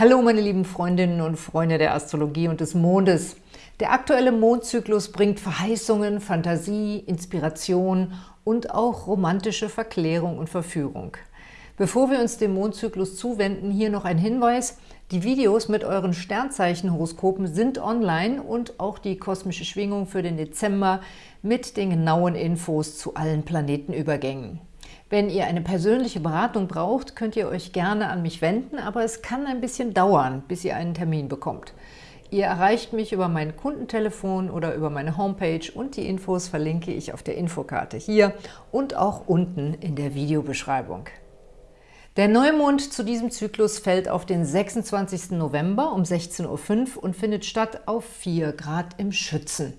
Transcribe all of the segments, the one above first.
Hallo meine lieben Freundinnen und Freunde der Astrologie und des Mondes. Der aktuelle Mondzyklus bringt Verheißungen, Fantasie, Inspiration und auch romantische Verklärung und Verführung. Bevor wir uns dem Mondzyklus zuwenden, hier noch ein Hinweis. Die Videos mit euren Sternzeichenhoroskopen sind online und auch die kosmische Schwingung für den Dezember mit den genauen Infos zu allen Planetenübergängen. Wenn ihr eine persönliche Beratung braucht, könnt ihr euch gerne an mich wenden, aber es kann ein bisschen dauern, bis ihr einen Termin bekommt. Ihr erreicht mich über mein Kundentelefon oder über meine Homepage und die Infos verlinke ich auf der Infokarte hier und auch unten in der Videobeschreibung. Der Neumond zu diesem Zyklus fällt auf den 26. November um 16.05 Uhr und findet statt auf 4 Grad im Schützen.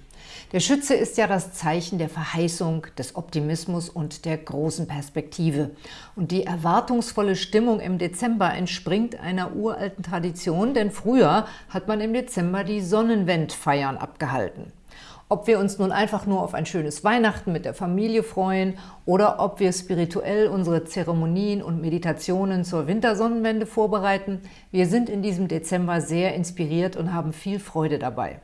Der Schütze ist ja das Zeichen der Verheißung, des Optimismus und der großen Perspektive. Und die erwartungsvolle Stimmung im Dezember entspringt einer uralten Tradition, denn früher hat man im Dezember die Sonnenwendfeiern abgehalten. Ob wir uns nun einfach nur auf ein schönes Weihnachten mit der Familie freuen oder ob wir spirituell unsere Zeremonien und Meditationen zur Wintersonnenwende vorbereiten, wir sind in diesem Dezember sehr inspiriert und haben viel Freude dabei.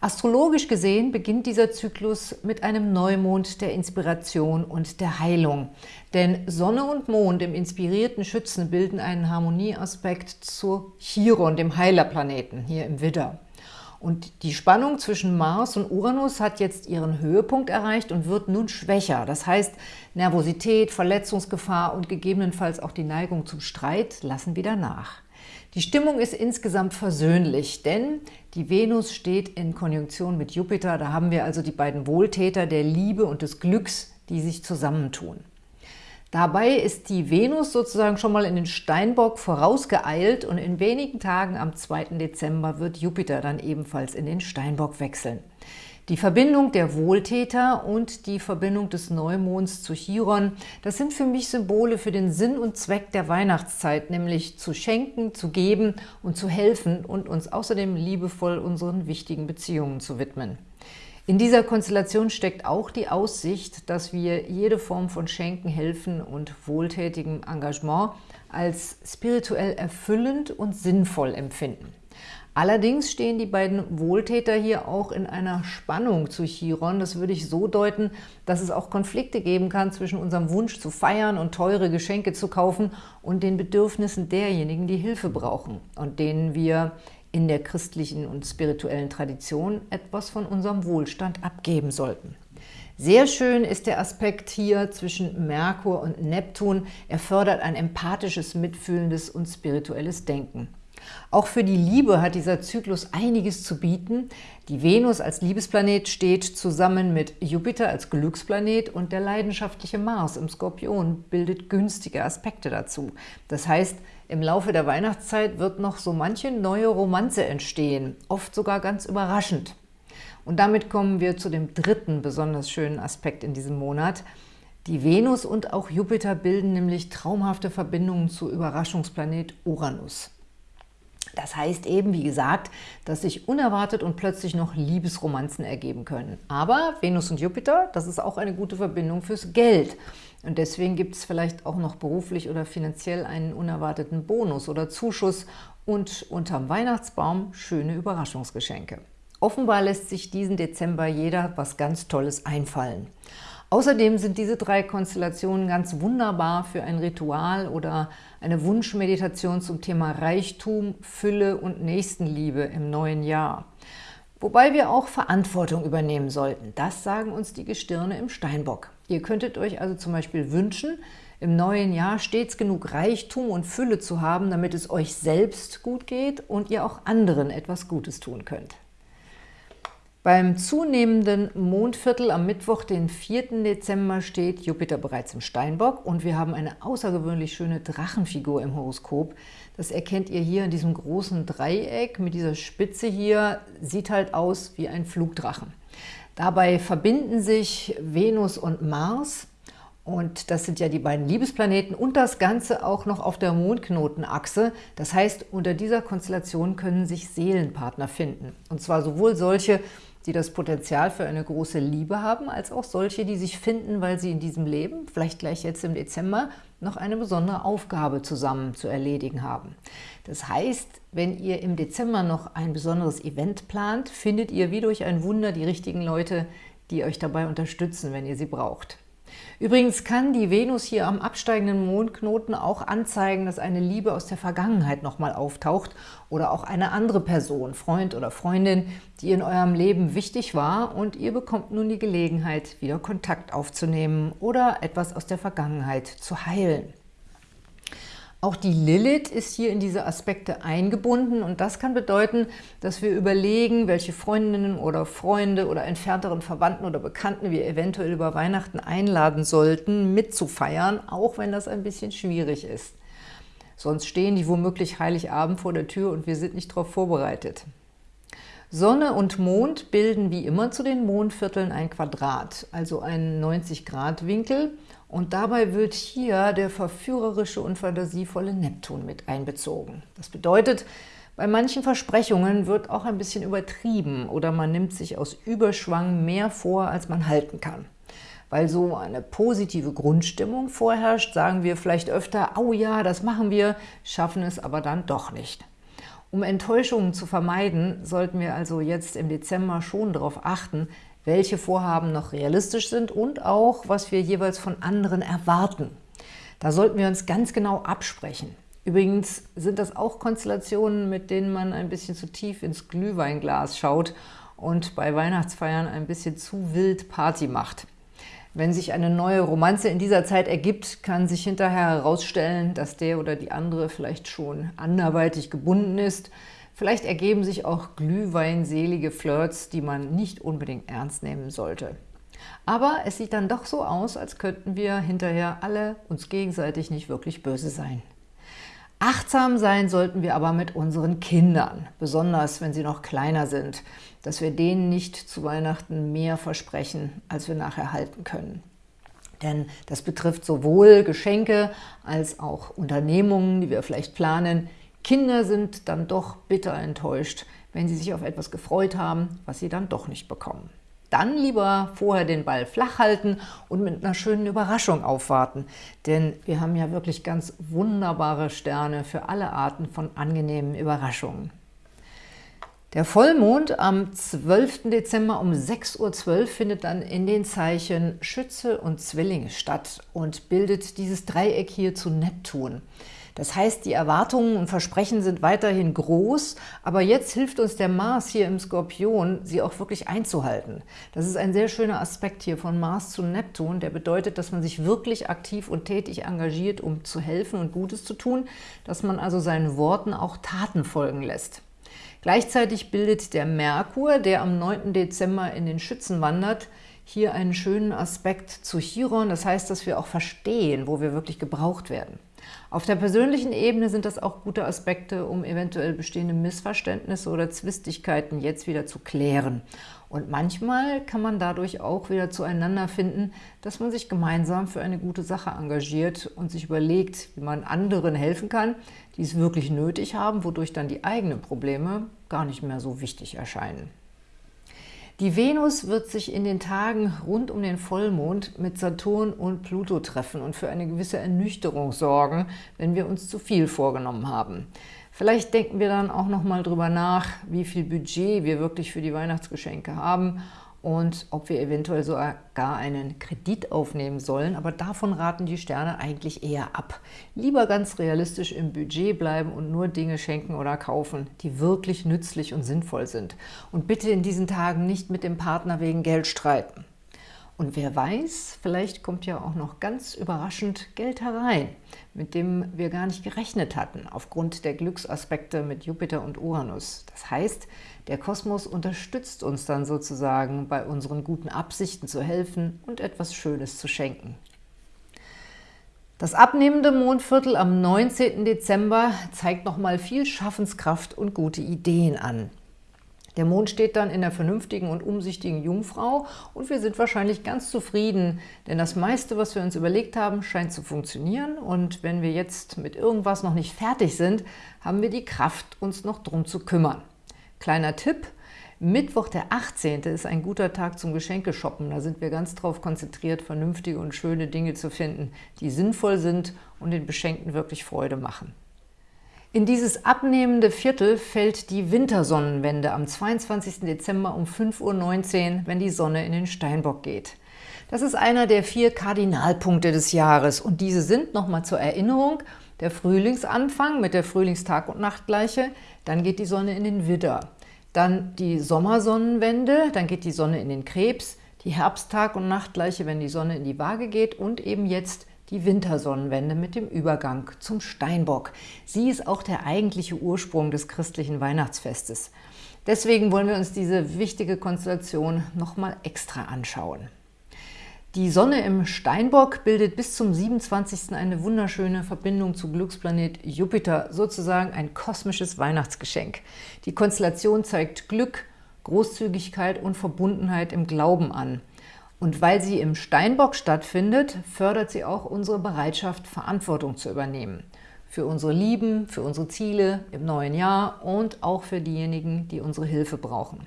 Astrologisch gesehen beginnt dieser Zyklus mit einem Neumond der Inspiration und der Heilung. Denn Sonne und Mond im inspirierten Schützen bilden einen Harmonieaspekt zu Chiron, dem Heilerplaneten, hier im Widder. Und die Spannung zwischen Mars und Uranus hat jetzt ihren Höhepunkt erreicht und wird nun schwächer. Das heißt, Nervosität, Verletzungsgefahr und gegebenenfalls auch die Neigung zum Streit lassen wieder nach. Die Stimmung ist insgesamt versöhnlich, denn die Venus steht in Konjunktion mit Jupiter. Da haben wir also die beiden Wohltäter der Liebe und des Glücks, die sich zusammentun. Dabei ist die Venus sozusagen schon mal in den Steinbock vorausgeeilt und in wenigen Tagen am 2. Dezember wird Jupiter dann ebenfalls in den Steinbock wechseln. Die Verbindung der Wohltäter und die Verbindung des Neumonds zu Chiron, das sind für mich Symbole für den Sinn und Zweck der Weihnachtszeit, nämlich zu schenken, zu geben und zu helfen und uns außerdem liebevoll unseren wichtigen Beziehungen zu widmen. In dieser Konstellation steckt auch die Aussicht, dass wir jede Form von Schenken, Helfen und wohltätigem Engagement als spirituell erfüllend und sinnvoll empfinden. Allerdings stehen die beiden Wohltäter hier auch in einer Spannung zu Chiron. Das würde ich so deuten, dass es auch Konflikte geben kann zwischen unserem Wunsch zu feiern und teure Geschenke zu kaufen und den Bedürfnissen derjenigen, die Hilfe brauchen und denen wir in der christlichen und spirituellen Tradition etwas von unserem Wohlstand abgeben sollten. Sehr schön ist der Aspekt hier zwischen Merkur und Neptun. Er fördert ein empathisches, mitfühlendes und spirituelles Denken. Auch für die Liebe hat dieser Zyklus einiges zu bieten. Die Venus als Liebesplanet steht zusammen mit Jupiter als Glücksplanet und der leidenschaftliche Mars im Skorpion bildet günstige Aspekte dazu. Das heißt, im Laufe der Weihnachtszeit wird noch so manche neue Romanze entstehen, oft sogar ganz überraschend. Und damit kommen wir zu dem dritten besonders schönen Aspekt in diesem Monat. Die Venus und auch Jupiter bilden nämlich traumhafte Verbindungen zu Überraschungsplanet Uranus. Das heißt eben, wie gesagt, dass sich unerwartet und plötzlich noch Liebesromanzen ergeben können. Aber Venus und Jupiter, das ist auch eine gute Verbindung fürs Geld. Und deswegen gibt es vielleicht auch noch beruflich oder finanziell einen unerwarteten Bonus oder Zuschuss und unterm Weihnachtsbaum schöne Überraschungsgeschenke. Offenbar lässt sich diesen Dezember jeder was ganz Tolles einfallen. Außerdem sind diese drei Konstellationen ganz wunderbar für ein Ritual oder eine Wunschmeditation zum Thema Reichtum, Fülle und Nächstenliebe im neuen Jahr. Wobei wir auch Verantwortung übernehmen sollten. Das sagen uns die Gestirne im Steinbock. Ihr könntet euch also zum Beispiel wünschen, im neuen Jahr stets genug Reichtum und Fülle zu haben, damit es euch selbst gut geht und ihr auch anderen etwas Gutes tun könnt. Beim zunehmenden Mondviertel am Mittwoch, den 4. Dezember, steht Jupiter bereits im Steinbock und wir haben eine außergewöhnlich schöne Drachenfigur im Horoskop. Das erkennt ihr hier in diesem großen Dreieck mit dieser Spitze hier, sieht halt aus wie ein Flugdrachen. Dabei verbinden sich Venus und Mars und das sind ja die beiden Liebesplaneten und das Ganze auch noch auf der Mondknotenachse. Das heißt, unter dieser Konstellation können sich Seelenpartner finden. Und zwar sowohl solche, die das Potenzial für eine große Liebe haben, als auch solche, die sich finden, weil sie in diesem Leben, vielleicht gleich jetzt im Dezember, noch eine besondere Aufgabe zusammen zu erledigen haben. Das heißt, wenn ihr im Dezember noch ein besonderes Event plant, findet ihr wie durch ein Wunder die richtigen Leute, die euch dabei unterstützen, wenn ihr sie braucht. Übrigens kann die Venus hier am absteigenden Mondknoten auch anzeigen, dass eine Liebe aus der Vergangenheit nochmal auftaucht oder auch eine andere Person, Freund oder Freundin, die in eurem Leben wichtig war und ihr bekommt nun die Gelegenheit, wieder Kontakt aufzunehmen oder etwas aus der Vergangenheit zu heilen. Auch die Lilith ist hier in diese Aspekte eingebunden und das kann bedeuten, dass wir überlegen, welche Freundinnen oder Freunde oder entfernteren Verwandten oder Bekannten wir eventuell über Weihnachten einladen sollten, mitzufeiern, auch wenn das ein bisschen schwierig ist. Sonst stehen die womöglich Heiligabend vor der Tür und wir sind nicht darauf vorbereitet. Sonne und Mond bilden wie immer zu den Mondvierteln ein Quadrat, also einen 90-Grad-Winkel und dabei wird hier der verführerische und fantasievolle Neptun mit einbezogen. Das bedeutet, bei manchen Versprechungen wird auch ein bisschen übertrieben oder man nimmt sich aus Überschwang mehr vor, als man halten kann. Weil so eine positive Grundstimmung vorherrscht, sagen wir vielleicht öfter, oh ja, das machen wir, schaffen es aber dann doch nicht. Um Enttäuschungen zu vermeiden, sollten wir also jetzt im Dezember schon darauf achten, welche Vorhaben noch realistisch sind und auch, was wir jeweils von anderen erwarten. Da sollten wir uns ganz genau absprechen. Übrigens sind das auch Konstellationen, mit denen man ein bisschen zu tief ins Glühweinglas schaut und bei Weihnachtsfeiern ein bisschen zu wild Party macht. Wenn sich eine neue Romanze in dieser Zeit ergibt, kann sich hinterher herausstellen, dass der oder die andere vielleicht schon anderweitig gebunden ist, Vielleicht ergeben sich auch glühweinselige Flirts, die man nicht unbedingt ernst nehmen sollte. Aber es sieht dann doch so aus, als könnten wir hinterher alle uns gegenseitig nicht wirklich böse sein. Achtsam sein sollten wir aber mit unseren Kindern, besonders wenn sie noch kleiner sind, dass wir denen nicht zu Weihnachten mehr versprechen, als wir nachher halten können. Denn das betrifft sowohl Geschenke als auch Unternehmungen, die wir vielleicht planen, Kinder sind dann doch bitter enttäuscht, wenn sie sich auf etwas gefreut haben, was sie dann doch nicht bekommen. Dann lieber vorher den Ball flach halten und mit einer schönen Überraschung aufwarten. Denn wir haben ja wirklich ganz wunderbare Sterne für alle Arten von angenehmen Überraschungen. Der Vollmond am 12. Dezember um 6.12 Uhr findet dann in den Zeichen Schütze und Zwillinge statt und bildet dieses Dreieck hier zu Neptun. Das heißt, die Erwartungen und Versprechen sind weiterhin groß, aber jetzt hilft uns der Mars hier im Skorpion, sie auch wirklich einzuhalten. Das ist ein sehr schöner Aspekt hier von Mars zu Neptun, der bedeutet, dass man sich wirklich aktiv und tätig engagiert, um zu helfen und Gutes zu tun, dass man also seinen Worten auch Taten folgen lässt. Gleichzeitig bildet der Merkur, der am 9. Dezember in den Schützen wandert, hier einen schönen Aspekt zu Chiron. Das heißt, dass wir auch verstehen, wo wir wirklich gebraucht werden. Auf der persönlichen Ebene sind das auch gute Aspekte, um eventuell bestehende Missverständnisse oder Zwistigkeiten jetzt wieder zu klären. Und manchmal kann man dadurch auch wieder zueinander finden, dass man sich gemeinsam für eine gute Sache engagiert und sich überlegt, wie man anderen helfen kann, die es wirklich nötig haben, wodurch dann die eigenen Probleme gar nicht mehr so wichtig erscheinen. Die Venus wird sich in den Tagen rund um den Vollmond mit Saturn und Pluto treffen und für eine gewisse Ernüchterung sorgen, wenn wir uns zu viel vorgenommen haben. Vielleicht denken wir dann auch noch mal drüber nach, wie viel Budget wir wirklich für die Weihnachtsgeschenke haben und ob wir eventuell sogar einen Kredit aufnehmen sollen, aber davon raten die Sterne eigentlich eher ab. Lieber ganz realistisch im Budget bleiben und nur Dinge schenken oder kaufen, die wirklich nützlich und sinnvoll sind. Und bitte in diesen Tagen nicht mit dem Partner wegen Geld streiten. Und wer weiß, vielleicht kommt ja auch noch ganz überraschend Geld herein, mit dem wir gar nicht gerechnet hatten, aufgrund der Glücksaspekte mit Jupiter und Uranus. Das heißt, der Kosmos unterstützt uns dann sozusagen, bei unseren guten Absichten zu helfen und etwas Schönes zu schenken. Das abnehmende Mondviertel am 19. Dezember zeigt nochmal viel Schaffenskraft und gute Ideen an. Der Mond steht dann in der vernünftigen und umsichtigen Jungfrau und wir sind wahrscheinlich ganz zufrieden, denn das meiste, was wir uns überlegt haben, scheint zu funktionieren und wenn wir jetzt mit irgendwas noch nicht fertig sind, haben wir die Kraft, uns noch drum zu kümmern. Kleiner Tipp, Mittwoch, der 18. ist ein guter Tag zum Geschenkeshoppen. Da sind wir ganz darauf konzentriert, vernünftige und schöne Dinge zu finden, die sinnvoll sind und den Beschenkten wirklich Freude machen. In dieses abnehmende Viertel fällt die Wintersonnenwende am 22. Dezember um 5.19 Uhr, wenn die Sonne in den Steinbock geht. Das ist einer der vier Kardinalpunkte des Jahres und diese sind, nochmal zur Erinnerung, der Frühlingsanfang mit der Frühlingstag- und Nachtgleiche, dann geht die Sonne in den Widder, dann die Sommersonnenwende, dann geht die Sonne in den Krebs, die Herbsttag- und Nachtgleiche, wenn die Sonne in die Waage geht und eben jetzt die Wintersonnenwende mit dem Übergang zum Steinbock. Sie ist auch der eigentliche Ursprung des christlichen Weihnachtsfestes. Deswegen wollen wir uns diese wichtige Konstellation nochmal extra anschauen. Die Sonne im Steinbock bildet bis zum 27. eine wunderschöne Verbindung zu Glücksplanet Jupiter, sozusagen ein kosmisches Weihnachtsgeschenk. Die Konstellation zeigt Glück, Großzügigkeit und Verbundenheit im Glauben an. Und weil sie im Steinbock stattfindet, fördert sie auch unsere Bereitschaft, Verantwortung zu übernehmen. Für unsere Lieben, für unsere Ziele im neuen Jahr und auch für diejenigen, die unsere Hilfe brauchen.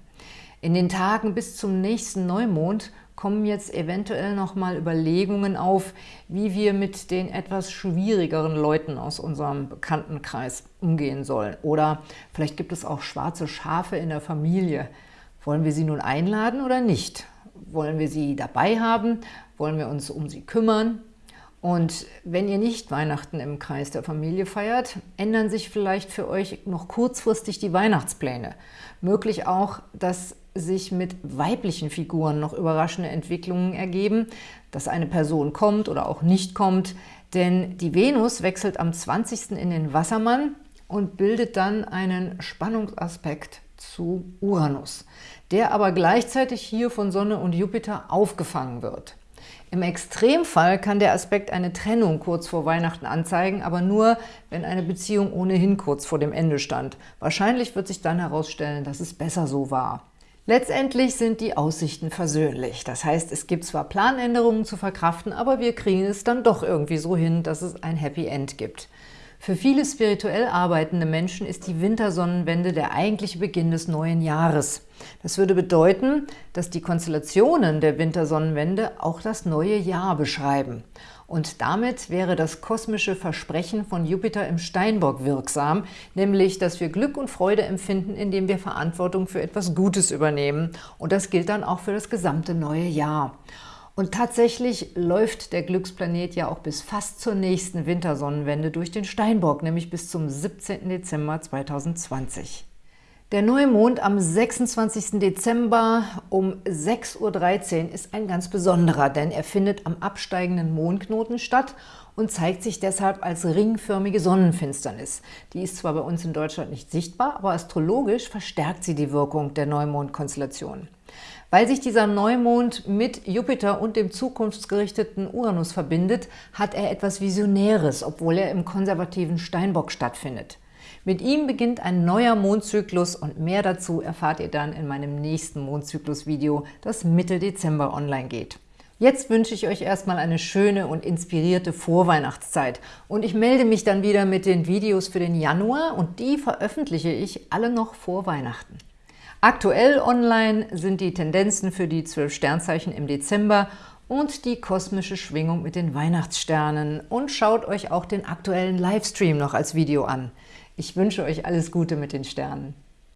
In den Tagen bis zum nächsten Neumond kommen jetzt eventuell nochmal Überlegungen auf, wie wir mit den etwas schwierigeren Leuten aus unserem Bekanntenkreis umgehen sollen. Oder vielleicht gibt es auch schwarze Schafe in der Familie. Wollen wir sie nun einladen oder nicht? Wollen wir sie dabei haben? Wollen wir uns um sie kümmern? Und wenn ihr nicht Weihnachten im Kreis der Familie feiert, ändern sich vielleicht für euch noch kurzfristig die Weihnachtspläne. Möglich auch, dass sich mit weiblichen Figuren noch überraschende Entwicklungen ergeben, dass eine Person kommt oder auch nicht kommt, denn die Venus wechselt am 20. in den Wassermann und bildet dann einen Spannungsaspekt zu Uranus der aber gleichzeitig hier von Sonne und Jupiter aufgefangen wird. Im Extremfall kann der Aspekt eine Trennung kurz vor Weihnachten anzeigen, aber nur, wenn eine Beziehung ohnehin kurz vor dem Ende stand. Wahrscheinlich wird sich dann herausstellen, dass es besser so war. Letztendlich sind die Aussichten versöhnlich. Das heißt, es gibt zwar Planänderungen zu verkraften, aber wir kriegen es dann doch irgendwie so hin, dass es ein Happy End gibt. Für viele spirituell arbeitende Menschen ist die Wintersonnenwende der eigentliche Beginn des neuen Jahres. Das würde bedeuten, dass die Konstellationen der Wintersonnenwende auch das neue Jahr beschreiben. Und damit wäre das kosmische Versprechen von Jupiter im Steinbock wirksam, nämlich, dass wir Glück und Freude empfinden, indem wir Verantwortung für etwas Gutes übernehmen. Und das gilt dann auch für das gesamte neue Jahr. Und tatsächlich läuft der Glücksplanet ja auch bis fast zur nächsten Wintersonnenwende durch den Steinbock, nämlich bis zum 17. Dezember 2020. Der Neumond am 26. Dezember um 6.13 Uhr ist ein ganz besonderer, denn er findet am absteigenden Mondknoten statt und zeigt sich deshalb als ringförmige Sonnenfinsternis. Die ist zwar bei uns in Deutschland nicht sichtbar, aber astrologisch verstärkt sie die Wirkung der Neumondkonstellation. Weil sich dieser Neumond mit Jupiter und dem zukunftsgerichteten Uranus verbindet, hat er etwas Visionäres, obwohl er im konservativen Steinbock stattfindet. Mit ihm beginnt ein neuer Mondzyklus und mehr dazu erfahrt ihr dann in meinem nächsten Mondzyklus-Video, das Mitte Dezember online geht. Jetzt wünsche ich euch erstmal eine schöne und inspirierte Vorweihnachtszeit und ich melde mich dann wieder mit den Videos für den Januar und die veröffentliche ich alle noch vor Weihnachten. Aktuell online sind die Tendenzen für die zwölf Sternzeichen im Dezember und die kosmische Schwingung mit den Weihnachtssternen. Und schaut euch auch den aktuellen Livestream noch als Video an. Ich wünsche euch alles Gute mit den Sternen.